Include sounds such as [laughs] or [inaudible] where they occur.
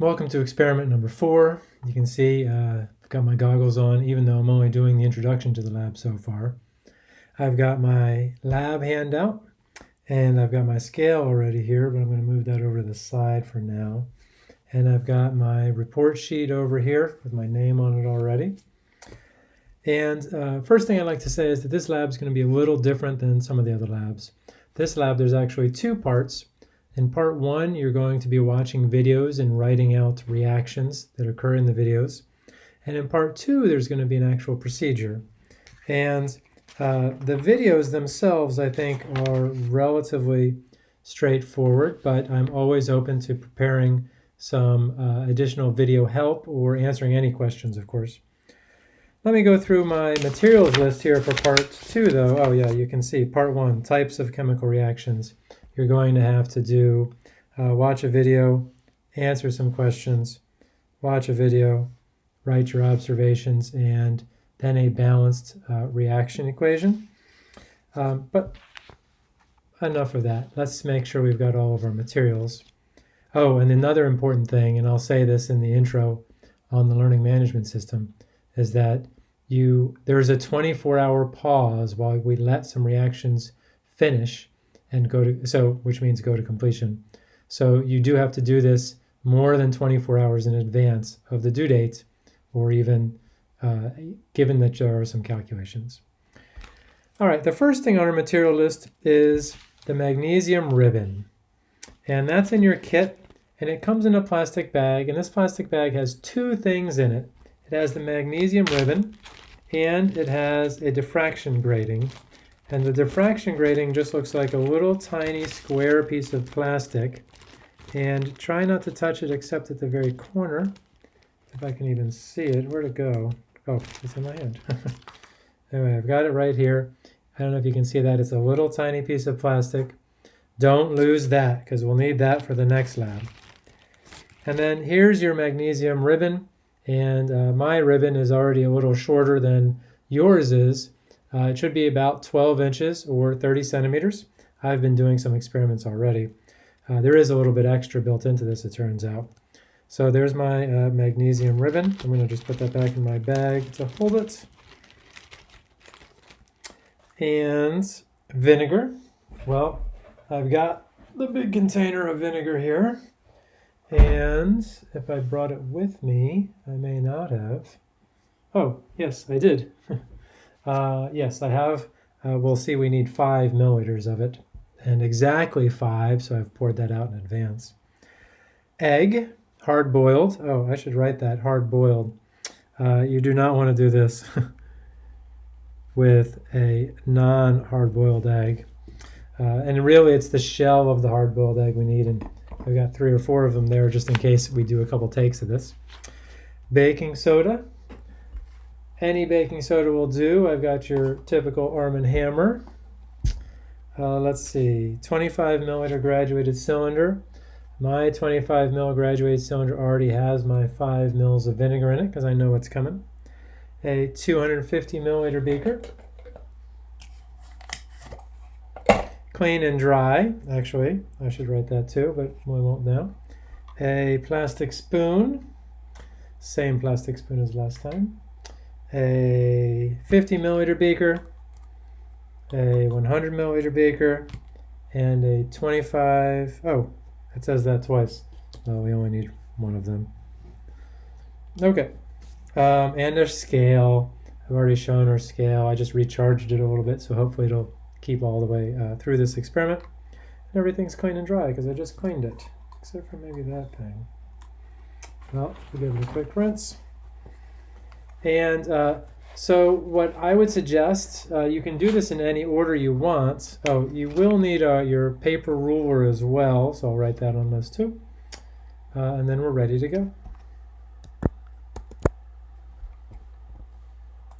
Welcome to experiment number four. You can see uh, I've got my goggles on even though I'm only doing the introduction to the lab so far. I've got my lab handout and I've got my scale already here, but I'm going to move that over to the side for now. And I've got my report sheet over here with my name on it already. And uh, first thing I'd like to say is that this lab is going to be a little different than some of the other labs. This lab, there's actually two parts. In part one, you're going to be watching videos and writing out reactions that occur in the videos. And in part two, there's going to be an actual procedure. And uh, the videos themselves, I think, are relatively straightforward, but I'm always open to preparing some uh, additional video help or answering any questions, of course. Let me go through my materials list here for part two, though. Oh, yeah, you can see part one, types of chemical reactions you're going to have to do uh, watch a video, answer some questions, watch a video, write your observations, and then a balanced uh, reaction equation. Um, but enough of that. Let's make sure we've got all of our materials. Oh, and another important thing, and I'll say this in the intro on the learning management system, is that you there's a 24-hour pause while we let some reactions finish and go to, so which means go to completion. So you do have to do this more than 24 hours in advance of the due date, or even uh, given that there are some calculations. All right, the first thing on our material list is the magnesium ribbon. And that's in your kit, and it comes in a plastic bag, and this plastic bag has two things in it. It has the magnesium ribbon, and it has a diffraction grating. And the diffraction grating just looks like a little tiny square piece of plastic. And try not to touch it except at the very corner. If I can even see it. Where'd it go? Oh, it's in my hand. [laughs] anyway, I've got it right here. I don't know if you can see that. It's a little tiny piece of plastic. Don't lose that because we'll need that for the next lab. And then here's your magnesium ribbon. And uh, my ribbon is already a little shorter than yours is. Uh, it should be about 12 inches or 30 centimeters. I've been doing some experiments already. Uh, there is a little bit extra built into this, it turns out. So there's my uh, magnesium ribbon. I'm going to just put that back in my bag to hold it. And vinegar. Well, I've got the big container of vinegar here. And if I brought it with me, I may not have. Oh, yes, I did. [laughs] Uh, yes, I have. Uh, we'll see we need five milliliters of it and exactly five, so I've poured that out in advance. Egg, hard boiled. Oh, I should write that, hard boiled. Uh, you do not want to do this [laughs] with a non-hard boiled egg. Uh, and really it's the shell of the hard boiled egg we need and I've got three or four of them there just in case we do a couple takes of this. Baking soda, any baking soda will do. I've got your typical Arm & Hammer. Uh, let's see, 25 milliliter graduated cylinder. My 25 mil graduated cylinder already has my 5 mils of vinegar in it because I know what's coming. A 250 milliliter beaker. Clean and dry, actually. I should write that too, but we won't now. A plastic spoon. Same plastic spoon as last time a 50 milliliter beaker, a 100 milliliter beaker, and a 25, oh, it says that twice. Well, we only need one of them. Okay, um, and a scale. I've already shown our scale. I just recharged it a little bit, so hopefully it'll keep all the way uh, through this experiment. And everything's clean and dry because I just cleaned it, except for maybe that thing. Well, we'll give it a quick rinse. And uh, so what I would suggest, uh, you can do this in any order you want. Oh, you will need uh, your paper ruler as well, so I'll write that on this too. Uh, and then we're ready to go.